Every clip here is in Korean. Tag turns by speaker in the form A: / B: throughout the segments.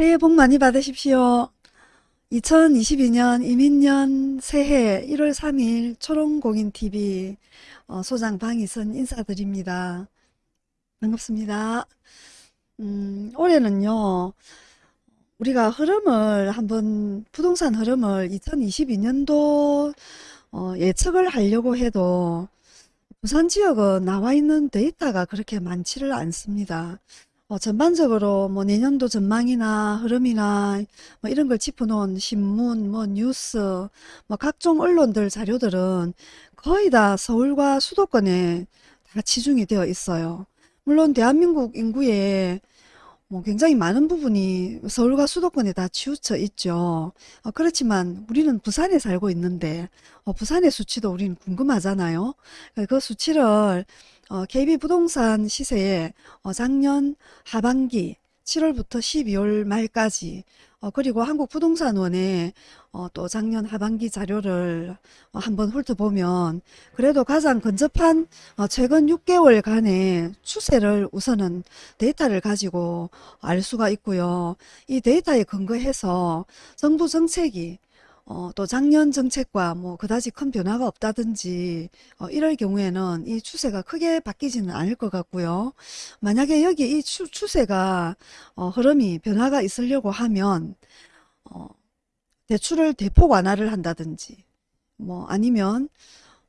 A: 새해 네, 복 많이 받으십시오. 2022년 이민년 새해 1월 3일 초롱공인TV 어, 소장 방희선 인사드립니다. 반갑습니다. 음, 올해는요. 우리가 흐름을 한번 부동산 흐름을 2022년도 어, 예측을 하려고 해도 부산 지역은 나와 있는 데이터가 그렇게 많지를 않습니다. 어, 전반적으로 뭐 내년도 전망이나 흐름이나 뭐 이런 걸 짚어놓은 신문, 뭐 뉴스, 뭐 각종 언론들 자료들은 거의 다 서울과 수도권에 다 치중이 되어 있어요. 물론 대한민국 인구의 뭐 굉장히 많은 부분이 서울과 수도권에 다 치우쳐 있죠. 어, 그렇지만 우리는 부산에 살고 있는데 어, 부산의 수치도 우리는 궁금하잖아요. 그 수치를 어, KB 부동산 시세에 어, 작년 하반기 7월부터 12월 말까지 어, 그리고 한국부동산원의 어, 또 작년 하반기 자료를 어, 한번 훑어보면 그래도 가장 근접한 어, 최근 6개월간의 추세를 우선은 데이터를 가지고 알 수가 있고요. 이 데이터에 근거해서 정부 정책이 어, 또 작년 정책과 뭐 그다지 큰 변화가 없다든지 어, 이럴 경우에는 이 추세가 크게 바뀌지는 않을 것 같고요. 만약에 여기 이 추, 추세가 어, 흐름이 변화가 있으려고 하면 어, 대출을 대폭 완화를 한다든지 뭐 아니면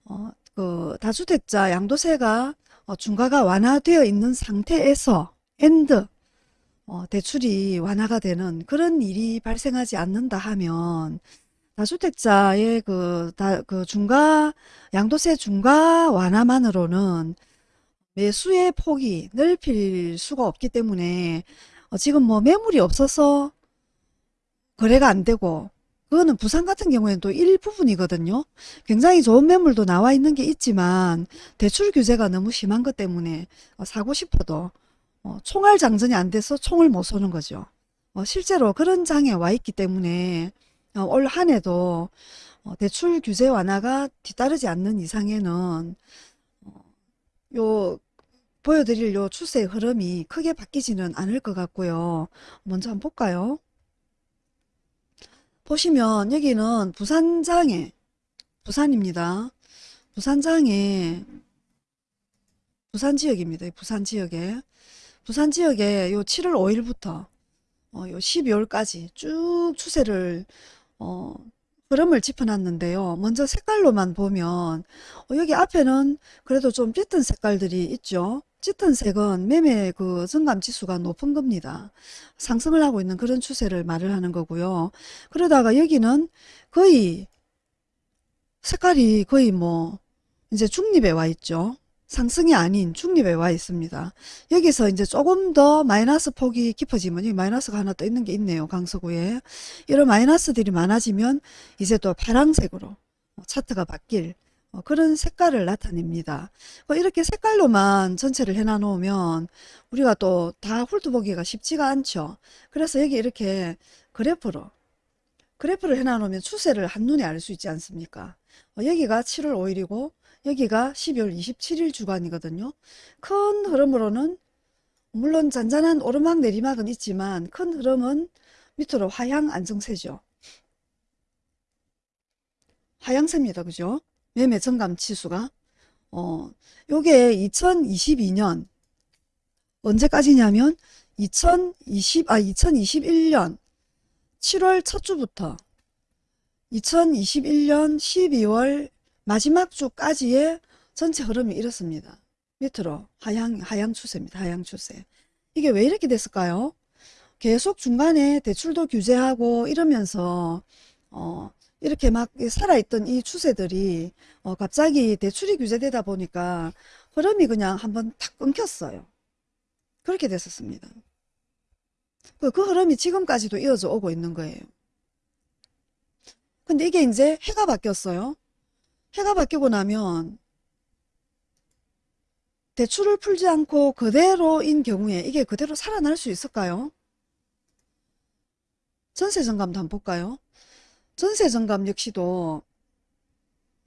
A: 어, 그 다주택자 양도세가 어, 중과가 완화되어 있는 상태에서 엔드 어, 대출이 완화가 되는 그런 일이 발생하지 않는다 하면 다주택자의 그, 다, 그 중과, 양도세 중과 완화만으로는 매수의 폭이 넓힐 수가 없기 때문에 어, 지금 뭐 매물이 없어서 거래가 안 되고 그거는 부산 같은 경우에는 또 일부분이거든요. 굉장히 좋은 매물도 나와 있는 게 있지만 대출 규제가 너무 심한 것 때문에 어, 사고 싶어도 어, 총알 장전이 안 돼서 총을 못 쏘는 거죠. 어, 실제로 그런 장에 와 있기 때문에 어, 올한 해도 어, 대출 규제 완화가 뒤따르지 않는 이상에는 어, 요 보여드릴 요추세 흐름이 크게 바뀌지는 않을 것 같고요. 먼저 한번 볼까요? 보시면 여기는 부산장에 부산입니다. 부산장에 부산 지역입니다. 부산 지역에 부산 지역에 요 7월 5일부터 요 12월까지 쭉 추세를 어, 흐름을 짚어놨는데요. 먼저 색깔로만 보면 어, 여기 앞에는 그래도 좀 짙은 색깔들이 있죠. 짙은 색은 매매 그 증감 지수가 높은 겁니다. 상승을 하고 있는 그런 추세를 말을 하는 거고요. 그러다가 여기는 거의 색깔이 거의 뭐 이제 중립에 와 있죠. 상승이 아닌 중립에 와 있습니다. 여기서 이제 조금 더 마이너스 폭이 깊어지면 여 마이너스가 하나 또 있는 게 있네요. 강서구에. 이런 마이너스들이 많아지면 이제 또 파란색으로 뭐 차트가 바뀔 뭐 그런 색깔을 나타냅니다. 뭐 이렇게 색깔로만 전체를 해놔 놓으면 우리가 또 다 훑어보기가 쉽지가 않죠. 그래서 여기 이렇게 그래프로 그래프를 해놔 놓으면 추세를 한눈에 알 수 있지 않습니까? 여기가 7월 5일이고 여기가 12월 27일 주간이거든요. 큰 흐름으로는 물론 잔잔한 오르막 내리막은 있지만 큰 흐름은 밑으로 화양 안정세죠. 화양세입니다. 그죠? 매매 정감 치수가 어, 요게 2022년 언제까지냐면 2020, 아 2021년 7월 첫 주부터 2021년 12월 마지막 주까지의 전체 흐름이 이렇습니다. 밑으로 하향, 하향 추세입니다. 하향 추세. 이게 왜 이렇게 됐을까요? 계속 중간에 대출도 규제하고 이러면서 어, 이렇게 막 살아있던 이 추세들이 어, 갑자기 대출이 규제되다 보니까 흐름이 그냥 한번 탁 끊겼어요. 그렇게 됐었습니다. 그, 그 흐름이 지금까지도 이어져 오고 있는 거예요. 근데 이게 이제 해가 바뀌었어요. 해가 바뀌고 나면 대출을 풀지 않고 그대로인 경우에 이게 그대로 살아날 수 있을까요? 전세 정감도 한번 볼까요? 전세 정감 역시도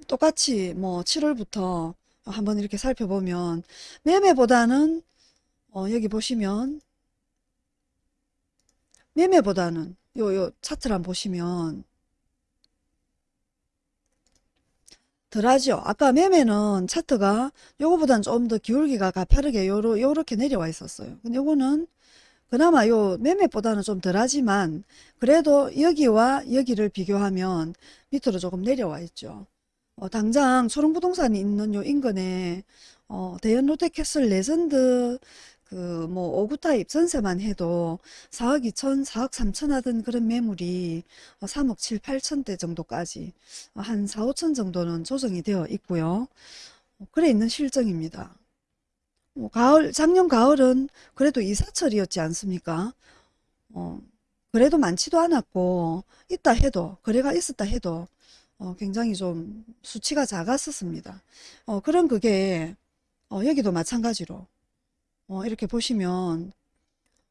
A: 똑같이 뭐 7월부터 한번 이렇게 살펴보면 매매보다는 어 여기 보시면 매매보다는 요요 차트를 한번 보시면 덜하죠. 아까 매매는 차트가 요거보단 좀 더 기울기가 가파르게 요러, 요렇게 내려와 있었어요. 근데 요거는 그나마 요 매매보다는 좀 덜하지만 그래도 여기와 여기를 비교하면 밑으로 조금 내려와 있죠. 어, 당장 초롱부동산이 있는 요 인근에 어, 대연롯데캐슬 레전드 그뭐 오구타입 전세만 해도 4억 2천, 4억 3천 하던 그런 매물이 3억 어, 7, 8천대 정도까지 어, 한 4, 5천 정도는 조정이 되어 있고요. 어, 그래 있는 실정입니다. 뭐 가을 작년 가을은 그래도 이사철이었지 않습니까? 어, 그래도 많지도 않았고 있다 해도 거래가 있었다 해도 어, 굉장히 좀 수치가 작았었습니다. 어, 그런 그게 어, 여기도 마찬가지로 어, 이렇게 보시면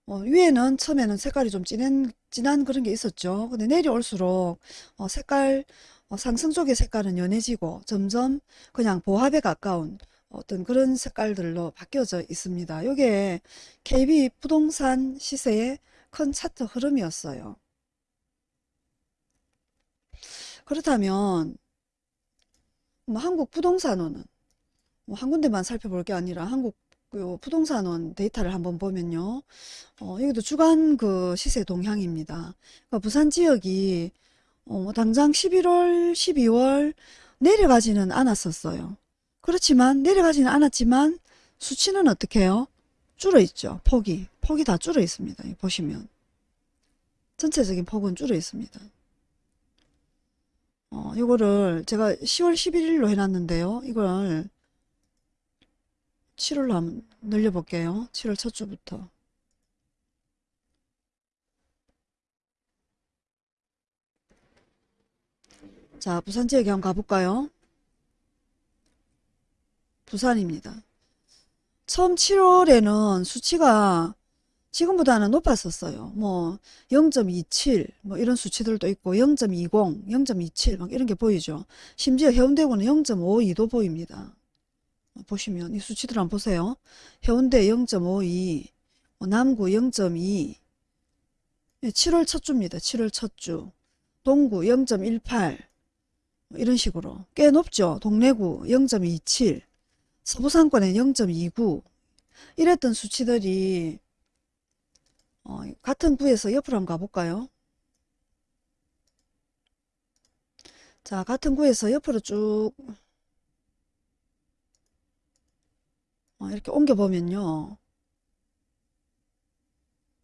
A: 어, 위에는 처음에는 색깔이 좀 진한, 진한 그런 게 있었죠. 근데 내려올수록 어, 색깔 어, 상승 쪽의 색깔은 연해지고 점점 그냥 보합에 가까운 어떤 그런 색깔들로 바뀌어져 있습니다. 이게 KB 부동산 시세의 큰 차트 흐름이었어요. 그렇다면 뭐 한국 부동산원은 뭐한 군데만 살펴볼 게 아니라 한국 요 부동산원 데이터를 한번 보면요. 어, 여기도 주간 그 시세 동향입니다. 그러니까 부산 지역이 어, 뭐 당장 11월, 12월 내려가지는 않았었어요. 그렇지만 내려가지는 않았지만 수치는 어떻게 해요? 줄어 있죠. 폭이. 폭이 다 줄어 있습니다. 보시면. 전체적인 폭은 줄어 있습니다. 어, 이거를 제가 10월 11일로 해놨는데요. 이걸 7월 로 한번 늘려볼게요. 7월 첫 주부터. 자 부산 지역에 한번 가볼까요? 부산입니다. 처음 7월에는 수치가 지금보다는 높았었어요. 뭐 0.27뭐 뭐 이런 수치들도 있고 0.20, 0.27막 이런 게 보이죠. 심지어 해운대구는 0.52도 보입니다. 보시면 이 수치들 한번 보세요. 해운대 0.52, 뭐 남구 0.2, 7월 예, 첫 주입니다. 7월 첫 주. 동구 0.18 뭐 이런 식으로 꽤 높죠. 동래구 0.27 서부상권에 0.29 이랬던 수치들이 어, 같은 구에서 옆으로 한번 가볼까요? 자 같은 구에서 옆으로 쭉 어, 이렇게 옮겨보면요.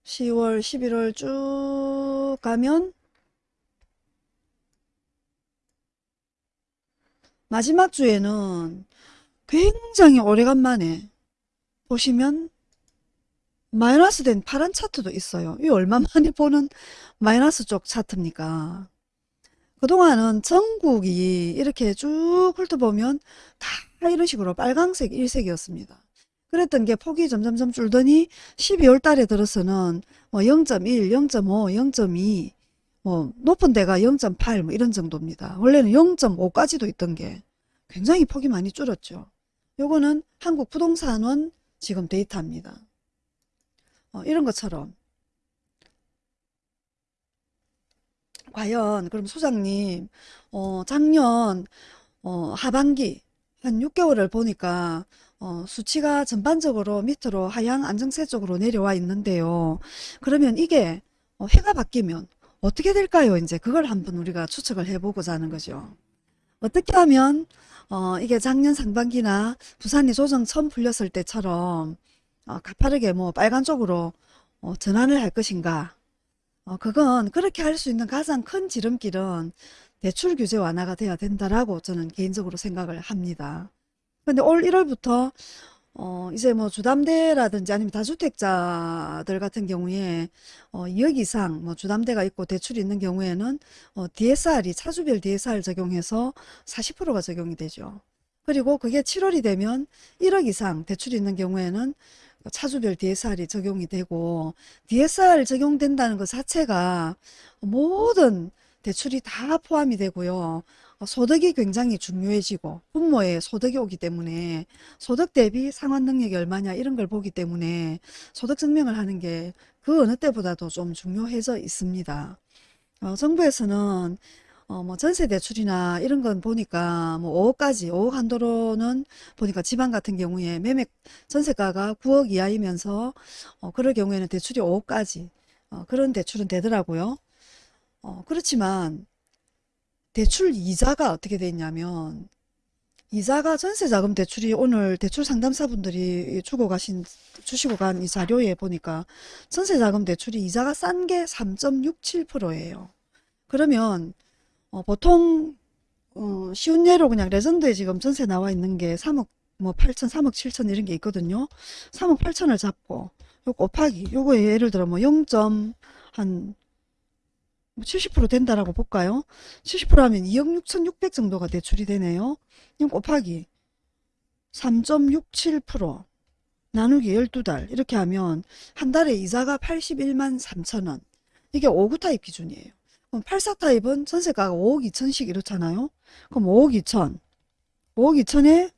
A: 10월, 11월 쭉 가면 마지막 주에는 굉장히 오래간만에 보시면 마이너스 된 파란 차트도 있어요. 이 얼마만에 보는 마이너스 쪽 차트입니까? 그동안은 전국이 이렇게 쭉 훑어보면 다 이런 식으로 빨강색 일색이었습니다. 그랬던 게 폭이 점점점 줄더니 12월 달에 들어서는 뭐 0.1, 0.5, 0.2, 뭐 높은 데가 0.8뭐 이런 정도입니다. 원래는 0.5까지도 있던 게 굉장히 폭이 많이 줄었죠. 요거는 한국 부동산원 지금 데이터입니다. 어, 이런 것처럼 과연 그럼 소장님 어, 작년 어, 하반기 한 6개월을 보니까 어, 수치가 전반적으로 밑으로 하향 안정세 쪽으로 내려와 있는데요. 그러면 이게 어, 해가 바뀌면 어떻게 될까요? 이제 그걸 한번 우리가 추측을 해보고자 하는 거죠. 어떻게 하면 어, 이게 작년 상반기나 부산이 조정 처음 풀렸을 때처럼 어, 가파르게 뭐 빨간 쪽으로 어, 전환을 할 것인가 어, 그건 그렇게 할 수 있는 가장 큰 지름길은 대출 규제 완화가 돼야 된다라고 저는 개인적으로 생각을 합니다. 근데 올 1월부터 어 이제 뭐 주담대라든지 아니면 다주택자들 같은 경우에 어 2억 이상 뭐 주담대가 있고 대출이 있는 경우에는 어 DSR이 차주별 DSR 적용해서 40%가 적용이 되죠. 그리고 그게 7월이 되면 1억 이상 대출이 있는 경우에는 차주별 DSR이 적용이 되고 DSR 적용된다는 것 자체가 모든 대출이 다 포함이 되고요. 소득이 굉장히 중요해지고 부모의 소득이 오기 때문에 소득 대비 상환 능력이 얼마냐 이런 걸 보기 때문에 소득 증명을 하는 게 그 어느 때보다도 좀 중요해져 있습니다. 어, 정부에서는 어, 뭐 전세 대출이나 이런 건 보니까 뭐 5억까지 5억 한도로는 보니까 지방 같은 경우에 매매 전세가가 9억 이하이면서 어, 그럴 경우에는 대출이 5억까지 어, 그런 대출은 되더라고요. 어, 그렇지만 대출 이자가 어떻게 돼 있냐면 이자가 전세자금 대출이 오늘 대출 상담사분들이 주고 가신 주시고 간 이 자료에 보니까 전세자금 대출이 이자가 싼 게 3.67%예요. 그러면 어, 보통 어, 쉬운 예로 그냥 레전드에 지금 전세 나와 있는 게 3억 뭐 8천, 3억 7천 이런 게 있거든요. 3억 8천을 잡고 요 곱하기 요거 예를 들어 뭐 0. 한70% 뭐 된다라고 볼까요? 70% 하면 2억 6,600 정도가 대출이 되네요. 이건 곱하기 3.67% 나누기 12달 이렇게 하면 한 달에 이자가 81만 3천원 이게 5구 타입 기준이에요. 그럼 8사 타입은 전세가가 5억 2천씩 이렇잖아요. 그럼 5억 2천 5억 2천에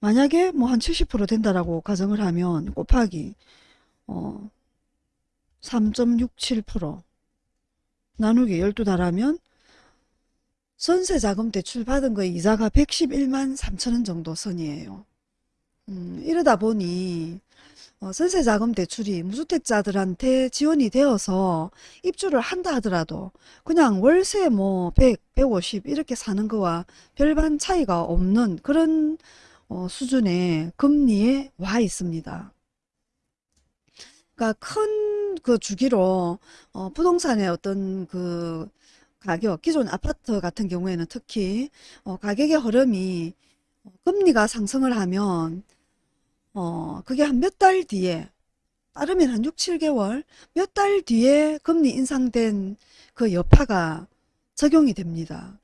A: 만약에 뭐 한 70% 된다라고 가정을 하면 곱하기 어, 3.67% 나누기 1 2다하면 전세자금 대출 받은 거 이자가 111만 3천원 정도 선이에요. 음, 이러다 보니 어, 전세자금 대출이 무주택자들한테 지원이 되어서 입주를 한다 하더라도 그냥 월세 뭐 100, 150 이렇게 사는 거와 별반 차이가 없는 그런 어, 수준의 금리에 와 있습니다. 그러니까 큰그 주기로 어, 부동산의 어떤 그 가격, 기존 아파트 같은 경우에는 특히 어, 가격의 흐름이 어, 금리가 상승을 하면 어, 그게 한 몇 달 뒤에 빠르면 한 6, 7개월 몇 달 뒤에 금리 인상된 그 여파가 적용이 됩니다.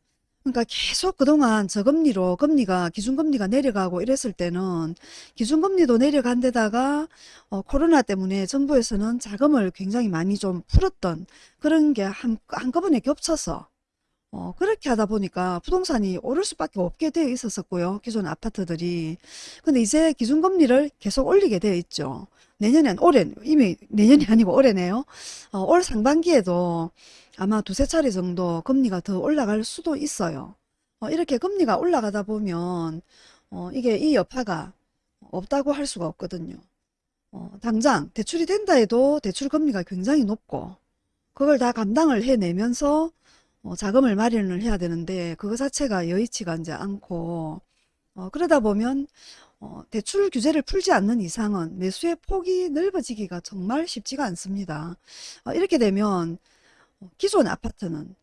A: 그러니까 계속 그동안 저금리로 금리가 기준금리가 내려가고 이랬을 때는 기준금리도 내려간 데다가 어, 코로나 때문에 정부에서는 자금을 굉장히 많이 좀 풀었던 그런 게 한, 한꺼번에 겹쳐서 어, 그렇게 하다 보니까 부동산이 오를 수밖에 없게 되어 있었었고요. 기존 아파트들이. 근데 이제 기준금리를 계속 올리게 되어 있죠. 내년엔 올해 이미 내년이 아니고 올해네요. 어, 올 상반기에도 아마 두세 차례 정도 금리가 더 올라갈 수도 있어요. 어, 이렇게 금리가 올라가다 보면 어, 이게 이 여파가 없다고 할 수가 없거든요. 어, 당장 대출이 된다 해도 대출 금리가 굉장히 높고 그걸 다 감당을 해내면서 어, 자금을 마련을 해야 되는데 그거 자체가 여의치가 이제 않고 어, 그러다 보면 어, 대출 규제를 풀지 않는 이상은 매수의 폭이 넓어지기가 정말 쉽지가 않습니다. 이렇게 되면 뭐 기존 아파트는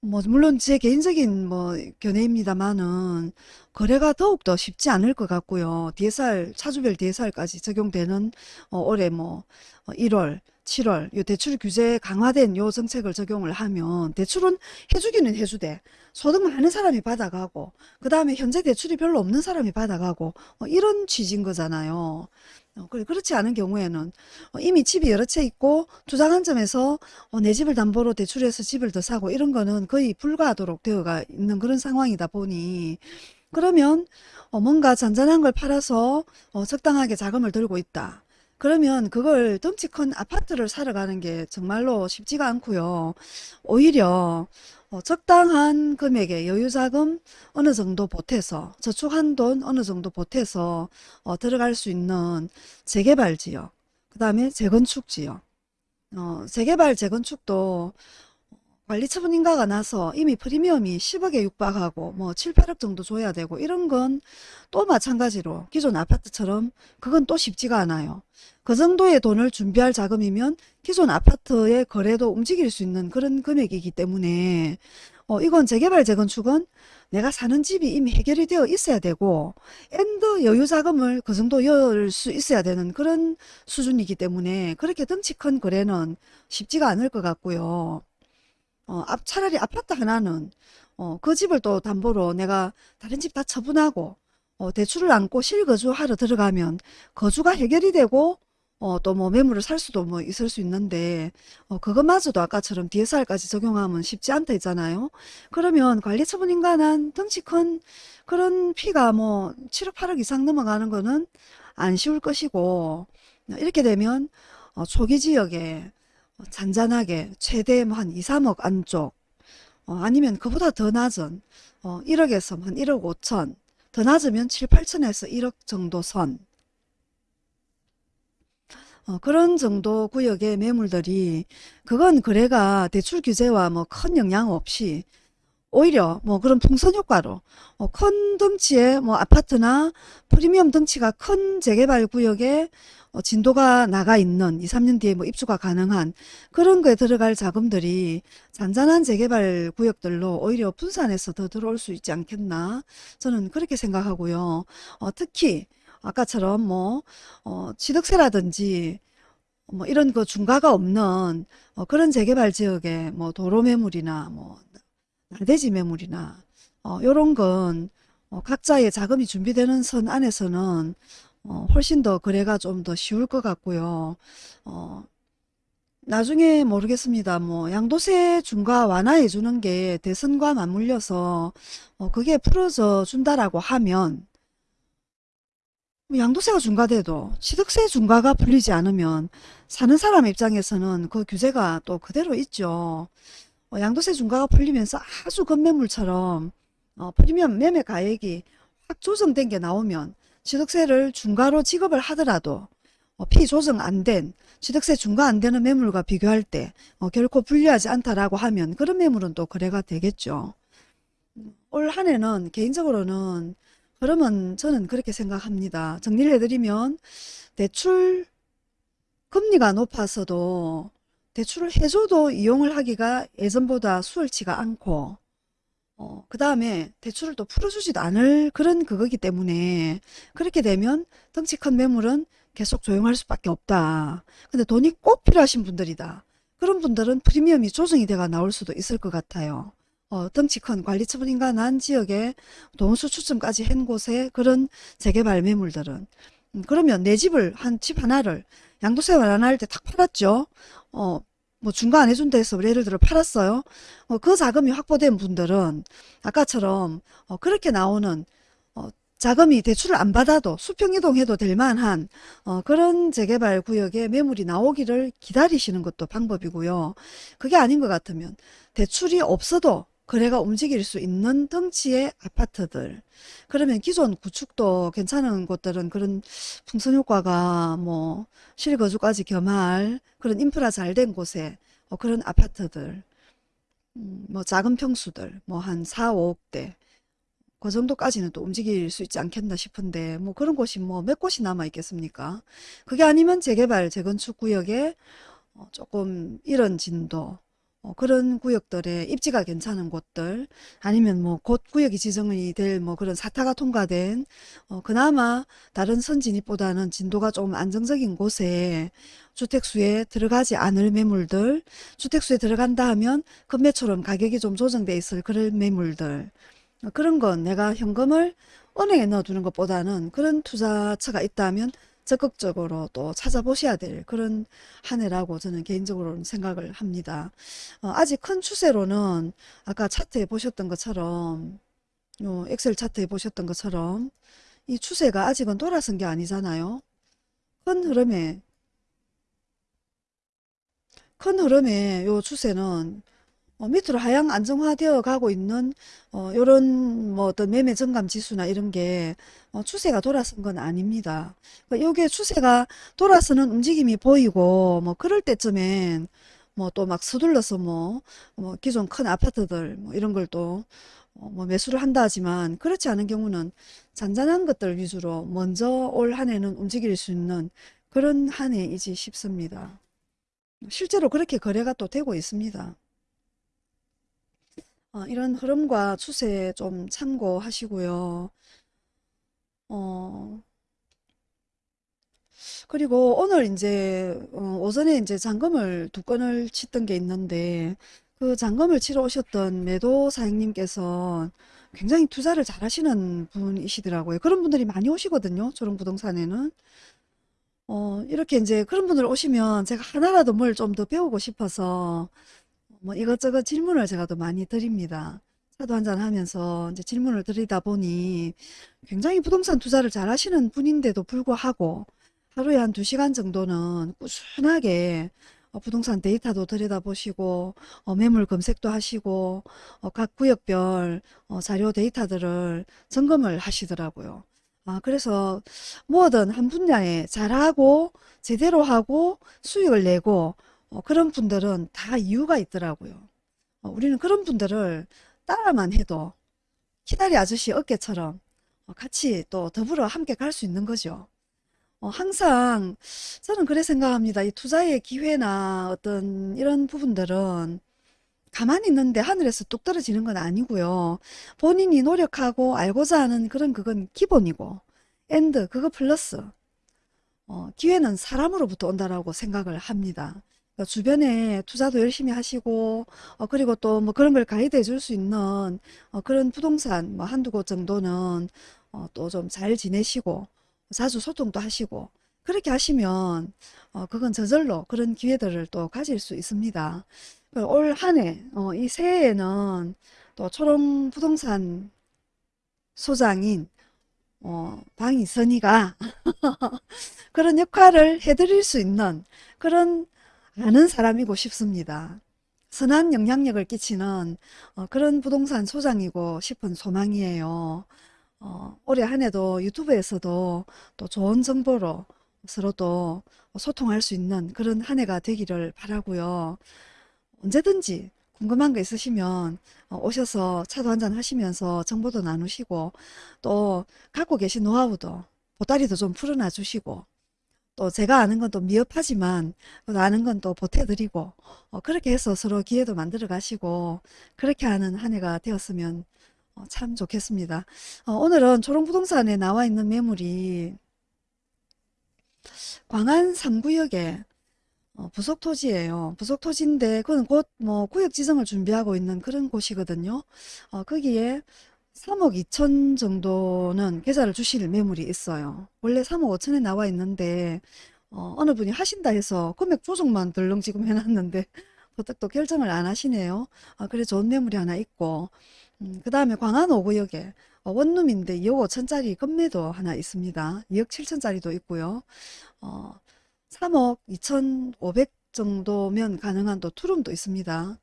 A: 뭐 물론 제 개인적인 뭐 견해입니다만은 거래가 더욱더 쉽지 않을 것 같고요. DSR 차주별 DSR까지 적용되는 어, 올해 뭐 1월 어, 7월 요 대출 규제 강화된 요 정책을 적용을 하면 대출은 해주기는 해주되 소득 많은 사람이 받아가고 그 다음에 현재 대출이 별로 없는 사람이 받아가고 어, 이런 취지인 거잖아요. 어, 그렇지 않은 경우에는 어, 이미 집이 여러 채 있고 주장한 점에서 내 집을 담보로 대출해서 집을 더 사고 이런 거는 거의 불가하도록 되어가 있는 그런 상황이다 보니 그러면 뭔가 잔잔한 걸 팔아서 적당하게 자금을 들고 있다. 그러면 그걸 덩치 큰 아파트를 사러 가는 게 정말로 쉽지가 않고요. 오히려 어, 적당한 금액의 여유자금 어느 정도 보태서 저축한 돈 어느 정도 보태서 어, 들어갈 수 있는 재개발 지역 그 다음에 재건축 지역 어, 재개발 재건축도 관리처분 인가가 나서 이미 프리미엄이 10억에 육박하고 뭐 7, 8억 정도 줘야 되고 이런 건 또 마찬가지로 기존 아파트처럼 그건 또 쉽지가 않아요. 그 정도의 돈을 준비할 자금이면 기존 아파트의 거래도 움직일 수 있는 그런 금액이기 때문에 어, 이건 재개발 재건축은 내가 사는 집이 이미 해결이 되어 있어야 되고 엔드 여유 자금을 그 정도 열 수 있어야 되는 그런 수준이기 때문에 그렇게 덩치 큰 거래는 쉽지가 않을 것 같고요. 어, 앞, 차라리 아파트 하나는 어, 그 집을 또 담보로 내가 다른 집 다 처분하고 어, 대출을 안고 실거주하러 들어가면 거주가 해결이 되고 어, 또 뭐 매물을 살 수도 뭐 있을 수 있는데 어, 그것마저도 아까처럼 DSR까지 적용하면 쉽지 않다 했잖아요. 그러면 관리처분인간한 덩치 큰 그런 피가 뭐 7억 8억 이상 넘어가는 거는 안 쉬울 것이고 이렇게 되면 어, 초기지역에 어, 잔잔하게 최대 뭐 한 2, 3억 안쪽 어, 아니면 그보다 더 낮은 어, 1억에서 한 1억 5천 더 낮으면 7, 8천에서 1억 정도 선 어, 그런 정도 구역의 매물들이 그건 거래가 대출 규제와 뭐 큰 영향 없이 오히려 뭐 그런 풍선 효과로 어, 큰 덩치의 뭐 아파트나 프리미엄 덩치가 큰 재개발 구역에 어, 진도가 나가 있는 2, 3년 뒤에 뭐 입주가 가능한 그런 거에 들어갈 자금들이 잔잔한 재개발 구역들로 오히려 분산해서 더 들어올 수 있지 않겠나 저는 그렇게 생각하고요. 어, 특히 아까처럼 뭐 어, 취득세라든지 뭐 이런 그 중가가 없는 어, 그런 재개발 지역에 뭐 도로 매물이나 뭐 나대지 매물이나 어, 요런 건 어, 각자의 자금이 준비되는 선 안에서는 어, 훨씬 더 거래가 좀 더 쉬울 것 같고요. 어, 나중에 모르겠습니다. 뭐 양도세 중과 완화해 주는 게 대선과 맞물려서 어, 그게 풀어져 준다라고 하면 뭐 양도세가 중과돼도 취득세 중과가 풀리지 않으면 사는 사람 입장에서는 그 규제가 또 그대로 있죠. 어, 양도세 중과가 풀리면서 아주 급매물처럼 어, 프리미엄 매매 가액이 확 조정된 게 나오면 취득세를 중과로 지급을 하더라도 어, 피 조정 안된 취득세 중과 안 되는 매물과 비교할 때 어, 결코 불리하지 않다라고 하면 그런 매물은 또 거래가 되겠죠. 올 한 해는 개인적으로는 그러면 저는 그렇게 생각합니다. 정리를 해드리면 대출 금리가 높아서도 대출을 해줘도 이용을 하기가 예전보다 수월치가 않고 어, 그 다음에 대출을 또 풀어주지도 않을 그런 그거기 때문에 그렇게 되면 덩치 큰 매물은 계속 조용할 수밖에 없다. 근데 돈이 꼭 필요하신 분들이다. 그런 분들은 프리미엄이 조정이 돼가 나올 수도 있을 것 같아요. 어, 덩치 큰 관리처분인가 난 지역에 동수 추첨까지 한 곳에 그런 재개발 매물들은 음, 그러면 내 집을 한 집 하나를 양도세 완화할 때 탁 팔았죠. 어, 뭐중간안 해준다 해서 뭐 예를 들어 팔았어요. 어, 그 자금이 확보된 분들은 아까처럼 어, 그렇게 나오는 어, 자금이 대출을 안 받아도 수평이동해도 될 만한 그런 재개발 구역에 매물이 나오기를 기다리시는 것도 방법이고요. 그게 아닌 것 같으면 대출이 없어도 거래가 움직일 수 있는 덩치의 아파트들 그러면 기존 구축도 괜찮은 곳들은 그런 풍선 효과가 뭐 실거주까지 겸할 그런 인프라 잘 된 곳에 어, 그런 아파트들 음, 뭐 작은 평수들 뭐 한 4, 5억대 그 정도까지는 또 움직일 수 있지 않겠나 싶은데 뭐 그런 곳이 뭐 몇 곳이 남아 있겠습니까 그게 아니면 재개발 재건축 구역에 어, 조금 이런 진도 어, 그런 구역들의 입지가 괜찮은 곳들 아니면 뭐 곧 구역이 지정이 될 뭐 그런 사타가 통과된 어, 그나마 다른 선진입보다는 진도가 좀 안정적인 곳에 주택수에 들어가지 않을 매물들 주택수에 들어간다 하면 금매처럼 가격이 좀 조정돼 있을 그런 매물들 어, 그런 건 내가 현금을 은행에 넣어두는 것보다는 그런 투자처가 있다면 적극적으로 또 찾아보셔야 될 그런 한 해라고 저는 개인적으로는 생각을 합니다. 어, 아직 큰 추세로는 아까 차트에 보셨던 것처럼 요 어, 엑셀 차트에 보셨던 것처럼 이 추세가 아직은 돌아선 게 아니잖아요. 큰 흐름에 큰 흐름에 요 추세는 어, 밑으로 하향 안정화되어 가고 있는 어, 이런 뭐 어떤 매매 증감 지수나 이런 게 어, 추세가 돌아선 건 아닙니다. 그러니까 여기 추세가 돌아서는 움직임이 보이고 뭐 그럴 때쯤엔 뭐 또 막 서둘러서 뭐, 뭐 기존 큰 아파트들 뭐 이런 걸또 어, 뭐 매수를 한다 하지만 그렇지 않은 경우는 잔잔한 것들 위주로 먼저 올 한 해는 움직일 수 있는 그런 한 해이지 싶습니다. 실제로 그렇게 거래가 또 되고 있습니다. 어, 이런 흐름과 추세에 좀 참고하시고요. 어, 그리고 오늘 이제 어, 오전에 이제 잔금을 두 건을 치던 게 있는데 그 잔금을 치러 오셨던 매도 사장님께서 굉장히 투자를 잘 하시는 분이시더라고요. 그런 분들이 많이 오시거든요. 저런 부동산에는. 어, 이렇게 이제 그런 분들 오시면 제가 하나라도 뭘 좀 더 배우고 싶어서 뭐 이것저것 질문을 제가 또 많이 드립니다. 차도 한잔 하면서 이제 질문을 드리다 보니 굉장히 부동산 투자를 잘 하시는 분인데도 불구하고 하루에 한 두시간 정도는 꾸준하게 어, 부동산 데이터도 들여다보시고 어, 매물 검색도 하시고 어, 각 구역별 자료 데이터들을 점검을 하시더라고요. 아, 그래서 뭐든 한 분야에 잘하고 제대로 하고 수익을 내고 어, 그런 분들은 다 이유가 있더라고요. 어, 우리는 그런 분들을 따라만 해도 키다리 아저씨 어깨처럼 어, 같이 또 더불어 함께 갈 수 있는 거죠. 어, 항상 저는 그래 생각합니다. 이 투자의 기회나 어떤 이런 부분들은 가만히 있는데 하늘에서 뚝 떨어지는 건 아니고요. 본인이 노력하고 알고자 하는 그런 그건 기본이고 엔드 그거 플러스 어, 기회는 사람으로부터 온다라고 생각을 합니다. 어, 주변에 투자도 열심히 하시고 어, 그리고 또 뭐 그런 걸 가이드해 줄 수 있는 어, 그런 부동산 뭐 한두 곳 정도는 어, 또 좀 잘 지내시고 자주 소통도 하시고 그렇게 하시면 어, 그건 저절로 그런 기회들을 또 가질 수 있습니다. 그 올 한해 어, 이 새해에는 또 초롱 부동산 소장인 어, 방이선이가 그런 역할을 해드릴 수 있는 그런 많은 사람이고 싶습니다. 선한 영향력을 끼치는 어, 그런 부동산 소장이고 싶은 소망이에요. 어, 올해 한 해도 유튜브에서도 또 좋은 정보로 서로 또 소통할 수 있는 그런 한 해가 되기를 바라고요. 언제든지 궁금한 거 있으시면 어, 오셔서 차도 한잔 하시면서 정보도 나누시고 또 갖고 계신 노하우도 보따리도 좀 풀어놔 주시고 또 어, 제가 아는 건 또 미흡하지만 어, 아는 건 또 보태드리고 어, 그렇게 해서 서로 기회도 만들어 가시고 그렇게 하는 한 해가 되었으면 어, 참 좋겠습니다. 어, 오늘은 초롱부동산에 나와 있는 매물이 광안 3구역에 어, 부속 토지예요. 부속 토지인데 그건 곧 뭐 구역 지정을 준비하고 있는 그런 곳이거든요. 거기에 3억 2천 정도는 계좌를 주실 매물이 있어요. 원래 3억 5천에 나와 있는데 어, 어느 분이 하신다 해서 금액 조정만 덜렁지금 해놨는데 도 결정을 안 하시네요. 아, 그래 좋은 매물이 하나 있고 음, 그 다음에 광안 5구역에 어, 원룸인데 2억 5천짜리 건매도 하나 있습니다. 2억 7천짜리도 있고요. 어, 3억 2천 5백 정도면 가능한 또 투룸도 있습니다.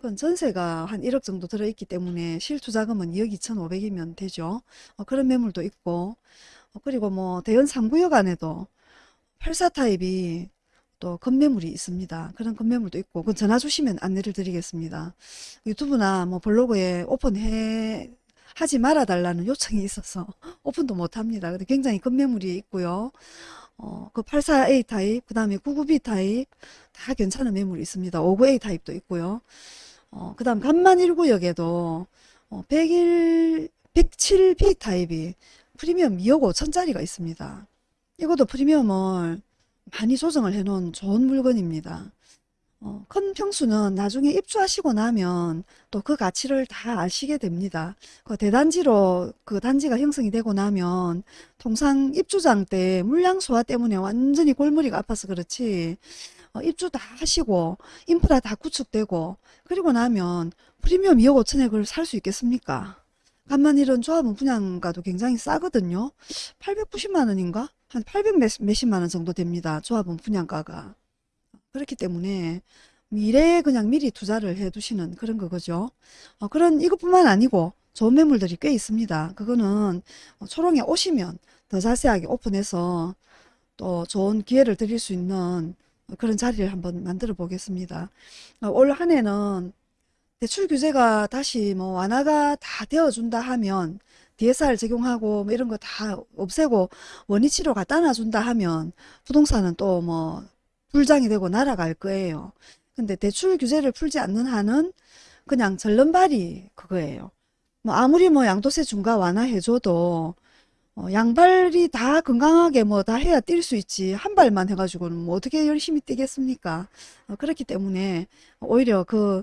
A: 그건 전세가 한 1억 정도 들어있기 때문에 실투자금은 2억 2,500이면 되죠. 어, 그런 매물도 있고 어, 그리고 뭐 대연 상구역 안에도 84 타입이 또 건매물이 있습니다. 그런 건매물도 있고 그건 전화 주시면 안내를 드리겠습니다. 유튜브나 뭐 블로그에 오픈해 하지 말아 달라는 요청이 있어서 오픈도 못합니다. 근데 굉장히 건매물이 있고요. 어, 그 84A 타입, 그 다음에 99B 타입 다 괜찮은 매물이 있습니다. 59A 타입도 있고요. 어, 그 다음 간만 1구역에도 어, 101, 107B 타입이 프리미엄 2억 5천짜리가 있습니다. 이것도 프리미엄을 많이 조정을 해놓은 좋은 물건입니다. 어, 큰 평수는 나중에 입주하시고 나면 또 그 가치를 다 아시게 됩니다. 그 대단지로 그 단지가 형성이 되고 나면 통상 입주장 때 물량 소화 때문에 완전히 골머리가 아파서 그렇지 어, 입주 다 하시고 인프라 다 구축되고 그리고 나면 프리미엄 2억 5천에 그걸 살 수 있겠습니까? 간만 이런 조합은 분양가도 굉장히 싸거든요. 890만원인가? 한 800 몇십만원 정도 됩니다. 조합은 분양가가. 그렇기 때문에 미래에 그냥 미리 투자를 해두시는 그런 거죠. 어, 그런 이것뿐만 아니고 좋은 매물들이 꽤 있습니다. 그거는 초롱에 오시면 더 자세하게 오픈해서 또 좋은 기회를 드릴 수 있는 그런 자리를 한번 만들어 보겠습니다. 어, 올한 해는 대출 규제가 다시 뭐 완화가 다 되어준다 하면 DSR 적용하고 뭐 이런 거 다 없애고 원위치료가 따놔준다 하면 부동산은 또 뭐 불장이 되고 날아갈 거예요. 근데 대출 규제를 풀지 않는 한은 그냥 절름발이 그거예요. 뭐 아무리 뭐 양도세 중과 완화해줘도 어, 양발이 다 건강하게 뭐 다 해야 뛸 수 있지 한 발만 해가지고는 뭐 어떻게 열심히 뛰겠습니까 어, 그렇기 때문에 오히려 그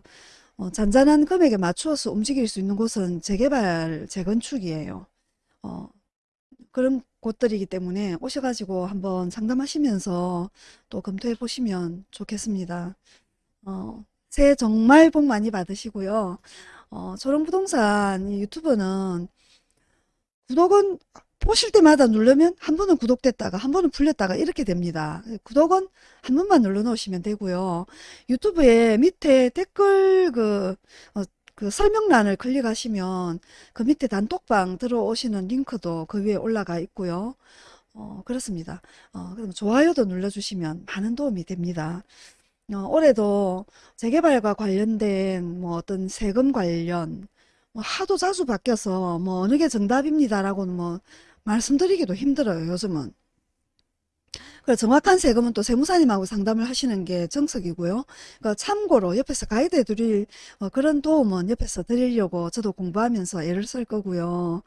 A: 어, 잔잔한 금액에 맞추어서 움직일 수 있는 곳은 재개발 재건축이에요 어, 그런 곳들이기 때문에 오셔가지고 한번 상담하시면서 또 검토해 보시면 좋겠습니다 어, 새해 정말 복 많이 받으시고요 어, 조롱부동산 유튜브는 구독은 보실 때마다 누르면 한 번은 구독됐다가 한 번은 풀렸다가 이렇게 됩니다. 구독은 한 번만 눌러 놓으시면 되고요. 유튜브에 밑에 댓글 그, 어, 그 설명란을 클릭하시면 그 밑에 단톡방 들어오시는 링크도 그 위에 올라가 있고요. 어, 그렇습니다. 어, 그럼 좋아요도 눌러주시면 많은 도움이 됩니다. 어, 올해도 재개발과 관련된 뭐 어떤 세금 관련 뭐 하도 자주 바뀌어서 뭐 어느 게 정답입니다라고는 뭐 말씀드리기도 힘들어요 요즘은 그래 정확한 세금은 또 세무사님하고 상담을 하시는 게 정석이고요. 그 참고로 옆에서 가이드 해드릴 어, 그런 도움은 옆에서 드리려고 저도 공부하면서 애를 쓸 거고요.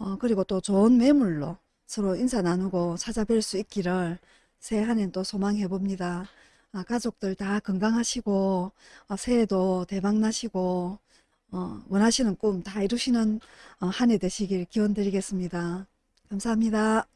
A: 어, 그리고 또 좋은 매물로 서로 인사 나누고 찾아뵐 수 있기를 새해한엔 또 소망해 봅니다. 아, 가족들 다 건강하시고 아, 새해도 대박나시고 어, 원하시는 꿈 다 이루시는 어, 한해 되시길 기원 드리겠습니다. 감사합니다.